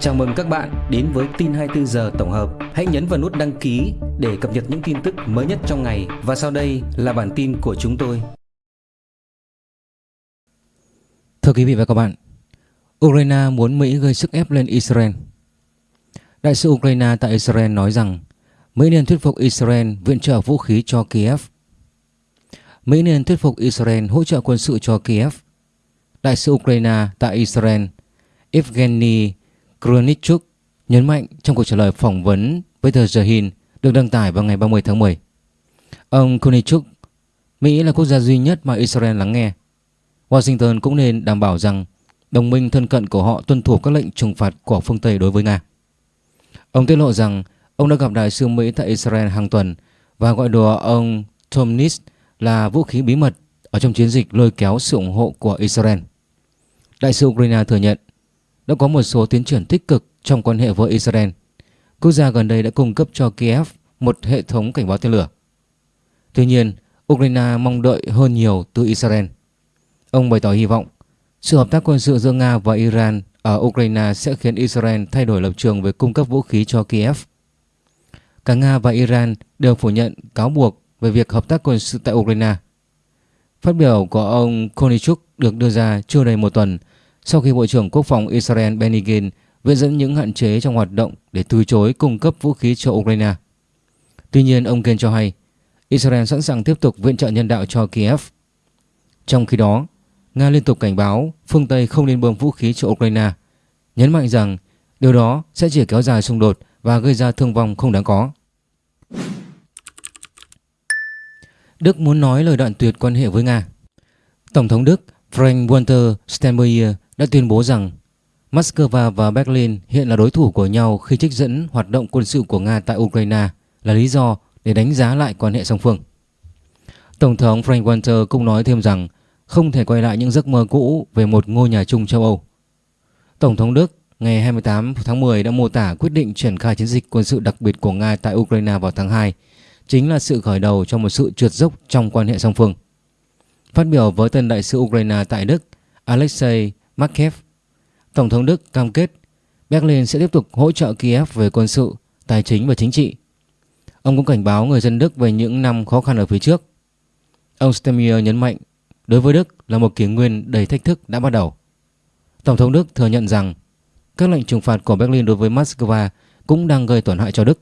Chào mừng các bạn đến với tin 24 giờ tổng hợp. Hãy nhấn vào nút đăng ký để cập nhật những tin tức mới nhất trong ngày và sau đây là bản tin của chúng tôi. Thưa quý vị và các bạn, Ukraine muốn Mỹ gây sức ép lên Israel. Đại sứ Ukraine tại Israel nói rằng Mỹ nên thuyết phục Israel viện trợ vũ khí cho Kiev. Mỹ nên thuyết phục Israel hỗ trợ quân sự cho Kiev. Đại sứ Ukraine tại Israel Evgeny Kronichuk nhấn mạnh trong cuộc trả lời phỏng vấn với tờ The Hill được đăng tải vào ngày 30 tháng 10. Ông Kronichuk, Mỹ là quốc gia duy nhất mà Israel lắng nghe. Washington cũng nên đảm bảo rằng đồng minh thân cận của họ tuân thủ các lệnh trừng phạt của phương Tây đối với Nga. Ông tiết lộ rằng ông đã gặp đại sứ Mỹ tại Israel hàng tuần và gọi đùa ông Tom Nis là vũ khí bí mật ở trong chiến dịch lôi kéo sự ủng hộ của Israel. Đại sứ Ukraine thừa nhận đã có một số tiến triển tích cực trong quan hệ với Israel. Quốc gia gần đây đã cung cấp cho Kiev một hệ thống cảnh báo tên lửa. Tuy nhiên, Ukraine mong đợi hơn nhiều từ Israel. Ông bày tỏ hy vọng sự hợp tác quân sự giữa Nga và Iran ở Ukraine sẽ khiến Israel thay đổi lập trường về cung cấp vũ khí cho Kiev. Cả Nga và Iran đều phủ nhận cáo buộc về việc hợp tác quân sự tại Ukraine. Phát biểu của ông Konichuk được đưa ra chưa đầy một tuần sau khi Bộ trưởng Quốc phòng Israel Benny Gantz viện dẫn những hạn chế trong hoạt động để từ chối cung cấp vũ khí cho Ukraine. Tuy nhiên, ông Gantz cho hay Israel sẵn sàng tiếp tục viện trợ nhân đạo cho Kiev. Trong khi đó, Nga liên tục cảnh báo phương Tây không nên bơm vũ khí cho Ukraine, nhấn mạnh rằng điều đó sẽ chỉ kéo dài xung đột và gây ra thương vong không đáng có. Đức muốn nói lời đoạn tuyệt quan hệ với Nga. Tổng thống Đức Frank Walter Steinmeier đã tuyên bố rằng Moscow và Berlin hiện là đối thủ của nhau khi trích dẫn hoạt động quân sự của Nga tại Ukraine là lý do để đánh giá lại quan hệ song phương. Tổng thống Frank Walter cũng nói thêm rằng không thể quay lại những giấc mơ cũ về một ngôi nhà chung châu Âu. Tổng thống Đức ngày 28 tháng 10 đã mô tả quyết định triển khai chiến dịch quân sự đặc biệt của Nga tại Ukraine vào tháng 2 chính là sự khởi đầu cho một sự trượt dốc trong quan hệ song phương. Phát biểu với tân đại sứ Ukraine tại Đức, Alexei Markev, Tổng thống Đức cam kết Berlin sẽ tiếp tục hỗ trợ Kiev về quân sự, tài chính và chính trị. Ông cũng cảnh báo người dân Đức về những năm khó khăn ở phía trước. Ông Stemmier nhấn mạnh đối với Đức là một kỷ nguyên đầy thách thức đã bắt đầu. Tổng thống Đức thừa nhận rằng các lệnh trừng phạt của Berlin đối với Moscow cũng đang gây tổn hại cho Đức.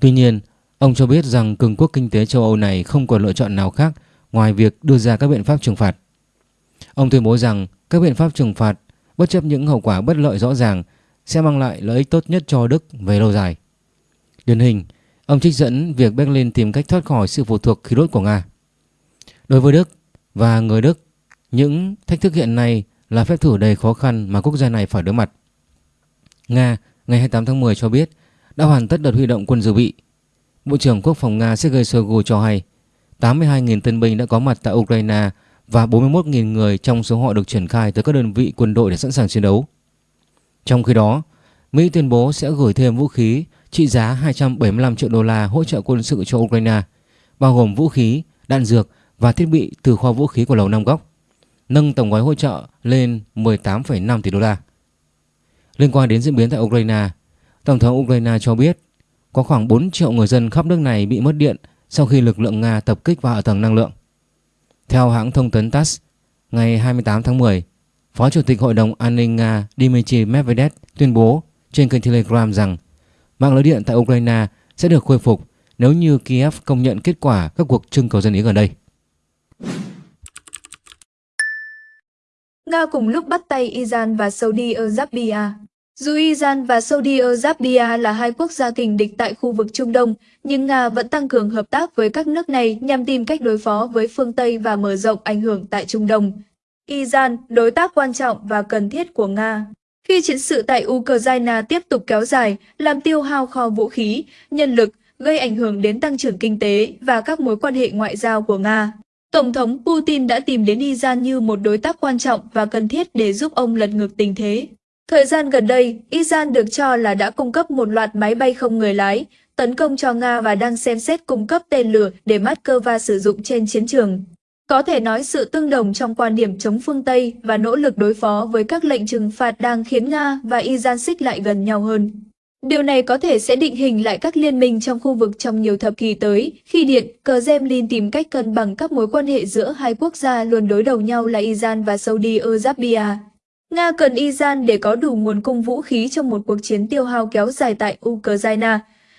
Tuy nhiên, ông cho biết rằng cường quốc kinh tế châu Âu này không còn lựa chọn nào khác ngoài việc đưa ra các biện pháp trừng phạt. Ông tuyên bố rằng các biện pháp trừng phạt bất chấp những hậu quả bất lợi rõ ràng sẽ mang lại lợi ích tốt nhất cho Đức về lâu dài. Điển hình, ông trích dẫn việc Berlin tìm cách thoát khỏi sự phụ thuộc khí đốt của Nga. Đối với Đức và người Đức, những thách thức hiện nay là phép thử đầy khó khăn mà quốc gia này phải đối mặt. Nga ngày 28 tháng 10 cho biết đã hoàn tất đợt huy động quân dự bị. Bộ trưởng Quốc phòng Nga Sergei Shoigu cho hay 82.000 tân binh đã có mặt tại Ukraine và 41.000 người trong số họ được triển khai tới các đơn vị quân đội để sẵn sàng chiến đấu. Trong khi đó, Mỹ tuyên bố sẽ gửi thêm vũ khí trị giá 275 triệu đô la hỗ trợ quân sự cho Ukraine, bao gồm vũ khí, đạn dược và thiết bị từ kho vũ khí của Lầu Năm Góc, nâng tổng gói hỗ trợ lên 18,5 tỷ đô la. Liên quan đến diễn biến tại Ukraine, Tổng thống Ukraine cho biết có khoảng 4 triệu người dân khắp nước này bị mất điện sau khi lực lượng Nga tập kích vào ở tầng năng lượng. Theo hãng thông tấn TASS, ngày 28 tháng 10, Phó Chủ tịch Hội đồng An ninh Nga Dmitry Medvedev tuyên bố trên kênh Telegram rằng mạng lưới điện tại Ukraine sẽ được khôi phục nếu như Kiev công nhận kết quả các cuộc trưng cầu dân ý gần đây. Nga cùng lúc bắt tay Iran và Saudi Arabia dù Iran và Saudi Arabia là hai quốc gia kình địch tại khu vực Trung Đông, nhưng Nga vẫn tăng cường hợp tác với các nước này nhằm tìm cách đối phó với phương Tây và mở rộng ảnh hưởng tại Trung Đông. Iran, đối tác quan trọng và cần thiết của Nga. Khi chiến sự tại Ukraine tiếp tục kéo dài, làm tiêu hao kho vũ khí, nhân lực, gây ảnh hưởng đến tăng trưởng kinh tế và các mối quan hệ ngoại giao của Nga. Tổng thống Putin đã tìm đến Iran như một đối tác quan trọng và cần thiết để giúp ông lật ngược tình thế. Thời gian gần đây, Iran được cho là đã cung cấp một loạt máy bay không người lái, tấn công cho Nga và đang xem xét cung cấp tên lửa để Moscow sử dụng trên chiến trường. Có thể nói sự tương đồng trong quan điểm chống phương Tây và nỗ lực đối phó với các lệnh trừng phạt đang khiến Nga và Iran xích lại gần nhau hơn. Điều này có thể sẽ định hình lại các liên minh trong khu vực trong nhiều thập kỷ tới, khi Điện, Kremlin tìm cách cân bằng các mối quan hệ giữa hai quốc gia luôn đối đầu nhau là Iran và Saudi Arabia. Nga cần Iran để có đủ nguồn cung vũ khí trong một cuộc chiến tiêu hao kéo dài tại Ukraine,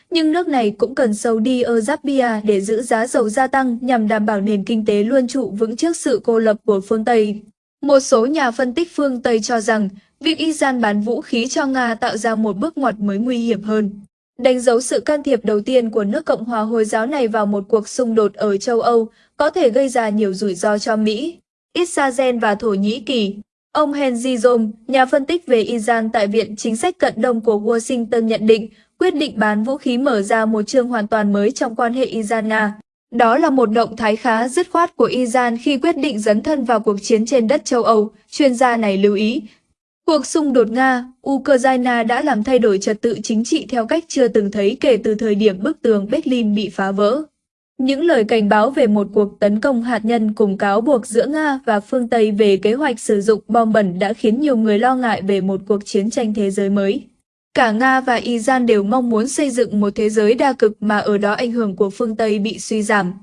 nhưng nước này cũng cần sâu đi ở Arabia để giữ giá dầu gia tăng nhằm đảm bảo nền kinh tế luôn trụ vững trước sự cô lập của phương Tây. Một số nhà phân tích phương Tây cho rằng việc Iran bán vũ khí cho Nga tạo ra một bước ngoặt mới nguy hiểm hơn. Đánh dấu sự can thiệp đầu tiên của nước Cộng hòa Hồi giáo này vào một cuộc xung đột ở châu Âu có thể gây ra nhiều rủi ro cho Mỹ, Israel và Thổ Nhĩ Kỳ. Ông Henry Zom, nhà phân tích về Iran tại Viện Chính sách Cận Đông của Washington nhận định quyết định bán vũ khí mở ra một chương hoàn toàn mới trong quan hệ Iran-Nga. Đó là một động thái khá dứt khoát của Iran khi quyết định dấn thân vào cuộc chiến trên đất châu Âu, chuyên gia này lưu ý. Cuộc xung đột Nga, Ukraine đã làm thay đổi trật tự chính trị theo cách chưa từng thấy kể từ thời điểm bức tường Berlin bị phá vỡ. Những lời cảnh báo về một cuộc tấn công hạt nhân cùng cáo buộc giữa Nga và phương Tây về kế hoạch sử dụng bom bẩn đã khiến nhiều người lo ngại về một cuộc chiến tranh thế giới mới. Cả Nga và Iran đều mong muốn xây dựng một thế giới đa cực mà ở đó ảnh hưởng của phương Tây bị suy giảm.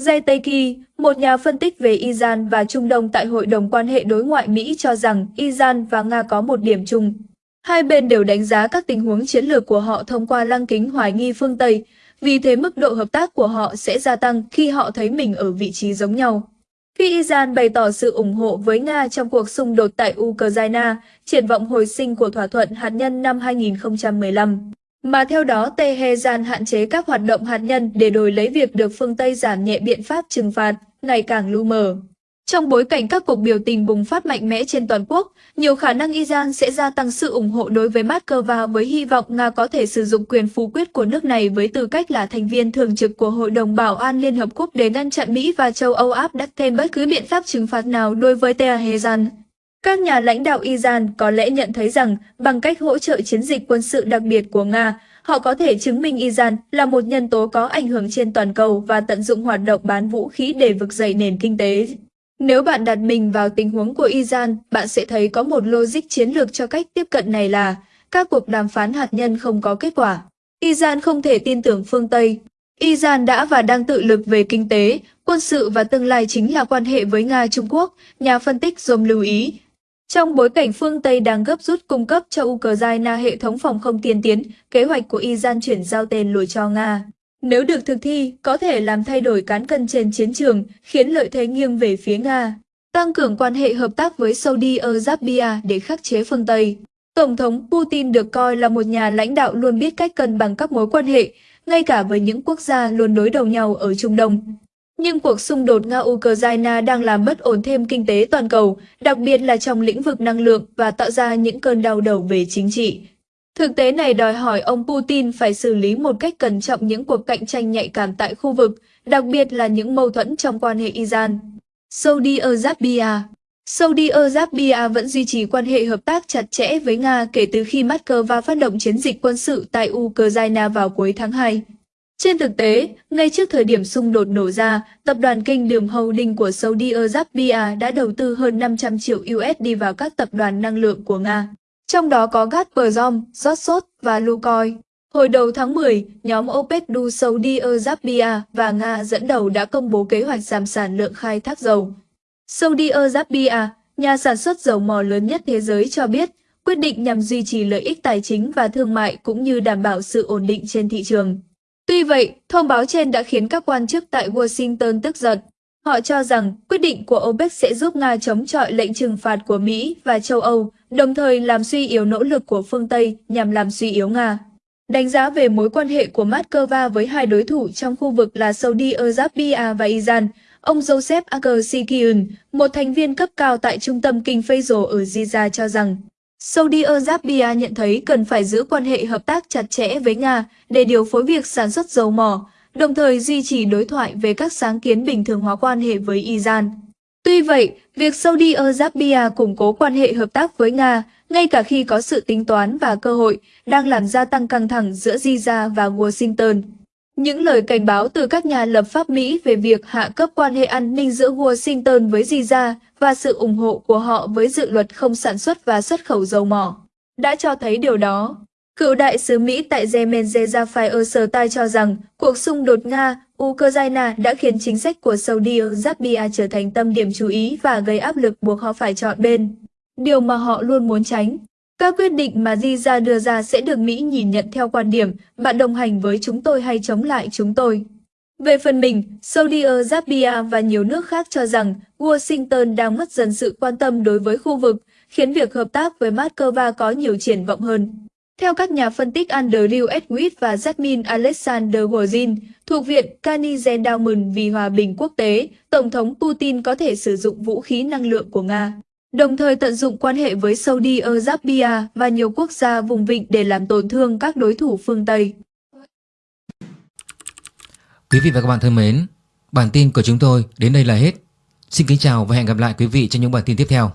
Jay Taiki, một nhà phân tích về Iran và Trung Đông tại Hội đồng quan hệ đối ngoại Mỹ cho rằng Iran và Nga có một điểm chung. Hai bên đều đánh giá các tình huống chiến lược của họ thông qua lăng kính hoài nghi phương Tây, vì thế mức độ hợp tác của họ sẽ gia tăng khi họ thấy mình ở vị trí giống nhau. Khi Iran bày tỏ sự ủng hộ với Nga trong cuộc xung đột tại Ukraine, triển vọng hồi sinh của thỏa thuận hạt nhân năm 2015, mà theo đó Tehran hạn chế các hoạt động hạt nhân để đổi lấy việc được phương Tây giảm nhẹ biện pháp trừng phạt, ngày càng lu mờ. Trong bối cảnh các cuộc biểu tình bùng phát mạnh mẽ trên toàn quốc, nhiều khả năng Iran sẽ gia tăng sự ủng hộ đối với Moscow với hy vọng Nga có thể sử dụng quyền phú quyết của nước này với tư cách là thành viên thường trực của Hội đồng Bảo an Liên Hợp Quốc để ngăn chặn Mỹ và châu Âu áp đặt thêm bất cứ biện pháp trừng phạt nào đối với Tehran. Các nhà lãnh đạo Iran có lẽ nhận thấy rằng bằng cách hỗ trợ chiến dịch quân sự đặc biệt của Nga, họ có thể chứng minh Iran là một nhân tố có ảnh hưởng trên toàn cầu và tận dụng hoạt động bán vũ khí để vực dậy nền kinh tế. Nếu bạn đặt mình vào tình huống của Iran, bạn sẽ thấy có một logic chiến lược cho cách tiếp cận này là các cuộc đàm phán hạt nhân không có kết quả. Iran không thể tin tưởng phương Tây. Iran đã và đang tự lực về kinh tế, quân sự và tương lai chính là quan hệ với Nga-Trung Quốc, nhà phân tích Dom lưu ý. Trong bối cảnh phương Tây đang gấp rút cung cấp cho Ukraine hệ thống phòng không tiên tiến, kế hoạch của Iran chuyển giao tên lửa cho Nga. Nếu được thực thi, có thể làm thay đổi cán cân trên chiến trường, khiến lợi thế nghiêng về phía Nga. Tăng cường quan hệ hợp tác với Saudi Arabia để khắc chế phương Tây. Tổng thống Putin được coi là một nhà lãnh đạo luôn biết cách cân bằng các mối quan hệ, ngay cả với những quốc gia luôn đối đầu nhau ở Trung Đông. Nhưng cuộc xung đột Nga-Ukraine đang làm bất ổn thêm kinh tế toàn cầu, đặc biệt là trong lĩnh vực năng lượng và tạo ra những cơn đau đầu về chính trị. Thực tế này đòi hỏi ông Putin phải xử lý một cách cẩn trọng những cuộc cạnh tranh nhạy cảm tại khu vực, đặc biệt là những mâu thuẫn trong quan hệ Iran. Saudi Arabia Saudi Arabia vẫn duy trì quan hệ hợp tác chặt chẽ với Nga kể từ khi Moscow phát động chiến dịch quân sự tại Ukraine vào cuối tháng 2. Trên thực tế, ngay trước thời điểm xung đột nổ ra, tập đoàn kinh đường Holding của Saudi Arabia đã đầu tư hơn 500 triệu USD vào các tập đoàn năng lượng của Nga trong đó có Gazprom, Rosneft và Lukoil. Hồi đầu tháng 10, nhóm OPEC du Saudi Arabia và Nga dẫn đầu đã công bố kế hoạch giảm sản lượng khai thác dầu. Saudi Arabia, nhà sản xuất dầu mỏ lớn nhất thế giới cho biết, quyết định nhằm duy trì lợi ích tài chính và thương mại cũng như đảm bảo sự ổn định trên thị trường. Tuy vậy, thông báo trên đã khiến các quan chức tại Washington tức giận. Họ cho rằng quyết định của OPEC sẽ giúp Nga chống chọi lệnh trừng phạt của Mỹ và châu Âu, đồng thời làm suy yếu nỗ lực của phương Tây nhằm làm suy yếu Nga. Đánh giá về mối quan hệ của Moscow với hai đối thủ trong khu vực là Saudi Arabia và Iran, ông Joseph Akarsikian, một thành viên cấp cao tại trung tâm kinh Faisal ở Giza cho rằng, Saudi Arabia nhận thấy cần phải giữ quan hệ hợp tác chặt chẽ với Nga để điều phối việc sản xuất dầu mỏ, đồng thời duy trì đối thoại về các sáng kiến bình thường hóa quan hệ với Iran. Tuy vậy, việc Saudi Arabia củng cố quan hệ hợp tác với Nga, ngay cả khi có sự tính toán và cơ hội, đang làm gia tăng căng thẳng giữa Giza và Washington. Những lời cảnh báo từ các nhà lập pháp Mỹ về việc hạ cấp quan hệ an ninh giữa Washington với Giza và sự ủng hộ của họ với dự luật không sản xuất và xuất khẩu dầu mỏ đã cho thấy điều đó. Cựu đại sứ Mỹ tại Yemen Rafael Sertai cho rằng cuộc xung đột Nga-Ukraine đã khiến chính sách của Saudi Arabia trở thành tâm điểm chú ý và gây áp lực buộc họ phải chọn bên. Điều mà họ luôn muốn tránh. Các quyết định mà Giza đưa ra sẽ được Mỹ nhìn nhận theo quan điểm bạn đồng hành với chúng tôi hay chống lại chúng tôi. Về phần mình, Saudi Arabia và nhiều nước khác cho rằng Washington đang mất dần sự quan tâm đối với khu vực, khiến việc hợp tác với Moscow có nhiều triển vọng hơn. Theo các nhà phân tích Andrew Edwin và Jasmine Alexander Gordin thuộc Viện Carnegie Endowment vì Hòa bình Quốc tế, Tổng thống Putin có thể sử dụng vũ khí năng lượng của Nga, đồng thời tận dụng quan hệ với Saudi Arabia và nhiều quốc gia vùng vịnh để làm tổn thương các đối thủ phương Tây. Quý vị và các bạn thân mến, bản tin của chúng tôi đến đây là hết. Xin kính chào và hẹn gặp lại quý vị trong những bản tin tiếp theo.